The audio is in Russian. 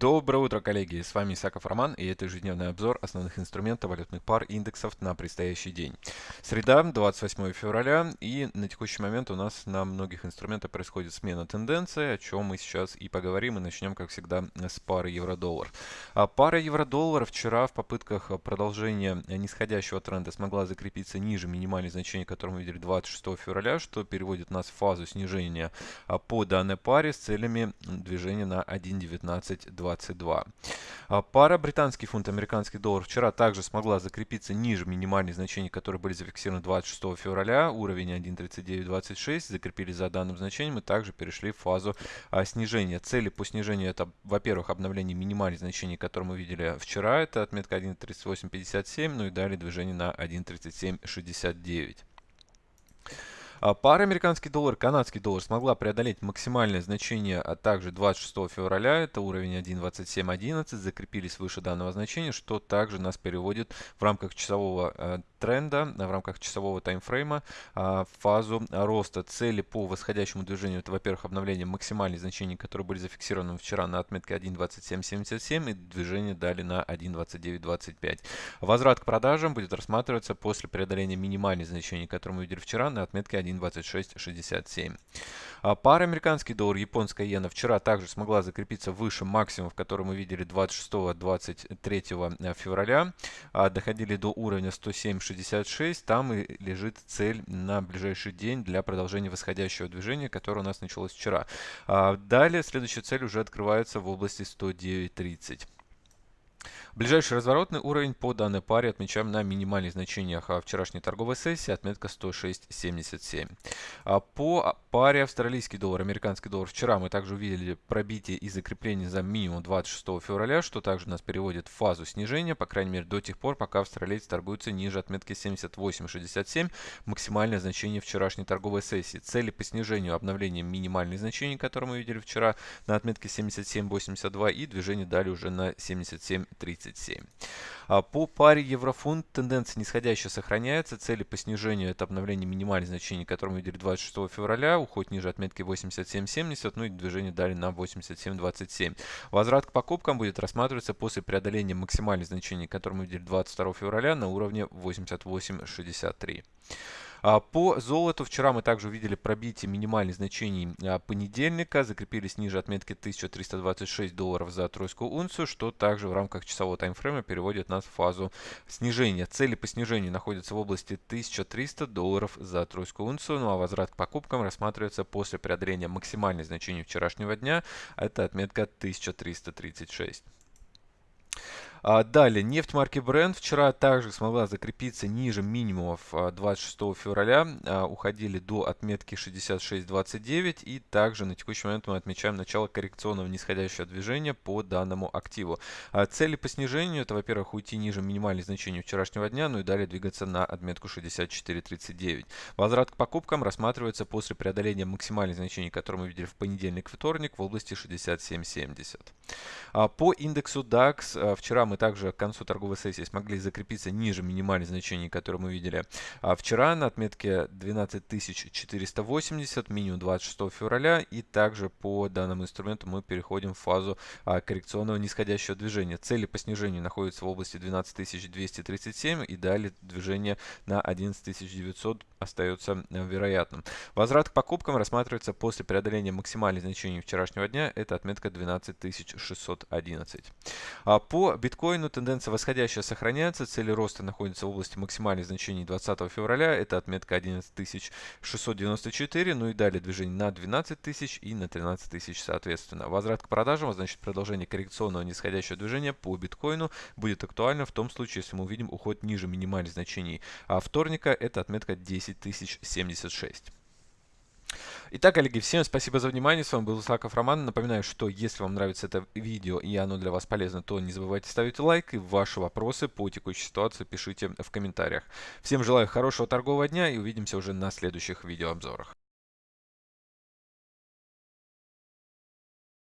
Доброе утро, коллеги! С вами Исаков Роман, и это ежедневный обзор основных инструментов валютных пар индексов на предстоящий день. Среда, 28 февраля, и на текущий момент у нас на многих инструментах происходит смена тенденции, о чем мы сейчас и поговорим, и начнем, как всегда, с пары евро-доллар. А пара евро-доллар вчера в попытках продолжения нисходящего тренда смогла закрепиться ниже минимальных значений, которые мы видели 26 февраля, что переводит нас в фазу снижения по данной паре с целями движения на 1.1920. 22. А пара британский фунт, американский доллар вчера также смогла закрепиться ниже минимальных значений, которые были зафиксированы 26 февраля. Уровень 1.3926 закрепили за данным значением и также перешли в фазу а, снижения. Цели по снижению это, во-первых, обновление минимальных значений, которые мы видели вчера. Это отметка 1.3857, ну и далее движение на 1.3769. А пара американский доллар, канадский доллар смогла преодолеть максимальное значение, а также 26 февраля, это уровень 1.2711, закрепились выше данного значения, что также нас переводит в рамках часового э, тренда, в рамках часового таймфрейма в фазу роста. Цели по восходящему движению, это, во-первых, обновление максимальных значений, которые были зафиксированы вчера на отметке 1.2777 и движение дали на 1.2925. Возврат к продажам будет рассматриваться после преодоления минимальных значений, которые мы видели вчера на отметке 1. 1.2667. А пара американский доллар, японская иена вчера также смогла закрепиться выше максимумов, которые мы видели 26-23 э, февраля. А доходили до уровня 107.66. Там и лежит цель на ближайший день для продолжения восходящего движения, которое у нас началось вчера. А далее следующая цель уже открывается в области 109.30. Ближайший разворотный уровень по данной паре отмечаем на минимальных значениях вчерашней торговой сессии, отметка 106.77. А по паре австралийский доллар, американский доллар вчера мы также увидели пробитие и закрепление за минимум 26 февраля, что также нас переводит в фазу снижения, по крайней мере до тех пор, пока австралийцы торгуются ниже отметки 78.67, максимальное значение вчерашней торговой сессии. Цели по снижению обновления минимальных значений, которые мы видели вчера на отметке 77.82 и движение дали уже на 77.30. 37. А по паре еврофунт тенденция нисходящая сохраняется. Цели по снижению это обновление минимальных значений, которые мы видели 26 февраля, уход ниже отметки 87.70, ну и движение дали на 87.27. Возврат к покупкам будет рассматриваться после преодоления максимальных значений, которые мы видели 22 февраля на уровне 88.63. А, по золоту вчера мы также увидели пробитие минимальных значений а, понедельника, закрепились ниже отметки 1326 долларов за тройскую унцию, что также в рамках часового таймфрейма переводит нас в фазу снижения. Цели по снижению находятся в области 1300 долларов за тройскую унцию, ну а возврат к покупкам рассматривается после преодоления максимальных значений вчерашнего дня, это отметка 1336. А, далее, нефть марки Brent вчера также смогла закрепиться ниже минимумов 26 а, февраля, а, уходили до отметки 66.29 и также на текущий момент мы отмечаем начало коррекционного нисходящего движения по данному активу. Цели по снижению это, во-первых, уйти ниже минимальных значений вчерашнего дня, ну и далее двигаться на отметку 64.39. Возврат к покупкам рассматривается после преодоления максимальных значений, которые мы видели в понедельник вторник в области 67.70. По индексу DAX вчера мы также к концу торговой сессии смогли закрепиться ниже минимальных значений, которые мы видели а вчера на отметке 12480, минимум 26 февраля. И также по данному инструменту мы переходим в фазу а, коррекционного нисходящего движения. Цели по снижению находятся в области 12237 и далее движение на 11900 остается э, вероятным. Возврат к покупкам рассматривается после преодоления максимальных значений вчерашнего дня. Это отметка 12611. А по биткоину биткоину тенденция восходящая сохраняется, цели роста находятся в области максимальных значений 20 февраля, это отметка 11694, ну и далее движение на 12 тысяч и на 13 тысяч соответственно. Возврат к продажам, значит продолжение коррекционного нисходящего движения по биткоину будет актуально в том случае, если мы увидим уход ниже минимальных значений а вторника, это отметка 10076. Итак, коллеги, всем спасибо за внимание. С вами был Исаков Роман. Напоминаю, что если вам нравится это видео и оно для вас полезно, то не забывайте ставить лайк и ваши вопросы по текущей ситуации пишите в комментариях. Всем желаю хорошего торгового дня и увидимся уже на следующих видеообзорах.